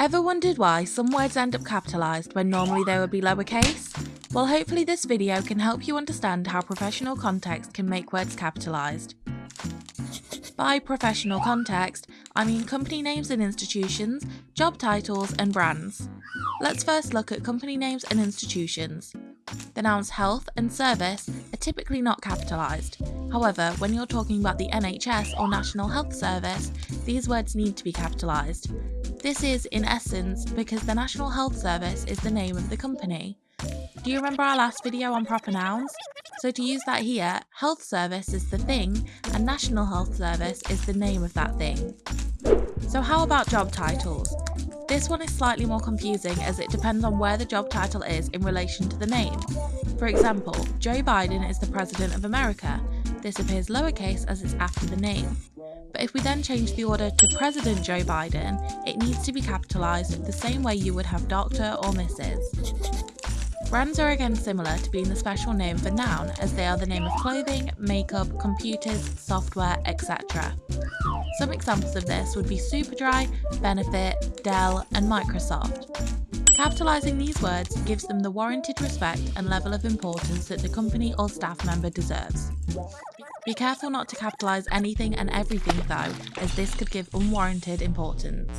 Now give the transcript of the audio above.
Ever wondered why some words end up capitalised when normally they would be lowercase? Well hopefully this video can help you understand how professional context can make words capitalised. By professional context, I mean company names and institutions, job titles and brands. Let's first look at company names and institutions. The nouns health and service typically not capitalised. However, when you're talking about the NHS or National Health Service, these words need to be capitalised. This is, in essence, because the National Health Service is the name of the company. Do you remember our last video on proper nouns? So to use that here, Health Service is the thing and National Health Service is the name of that thing. So how about job titles? This one is slightly more confusing as it depends on where the job title is in relation to the name. For example, Joe Biden is the President of America. This appears lowercase as it's after the name. But if we then change the order to President Joe Biden, it needs to be capitalised the same way you would have Dr. or Mrs. Brands are again similar to being the special name for noun as they are the name of clothing, makeup, computers, software, etc. Some examples of this would be Superdry, Benefit, Dell and Microsoft. Capitalising these words gives them the warranted respect and level of importance that the company or staff member deserves. Be careful not to capitalise anything and everything though, as this could give unwarranted importance.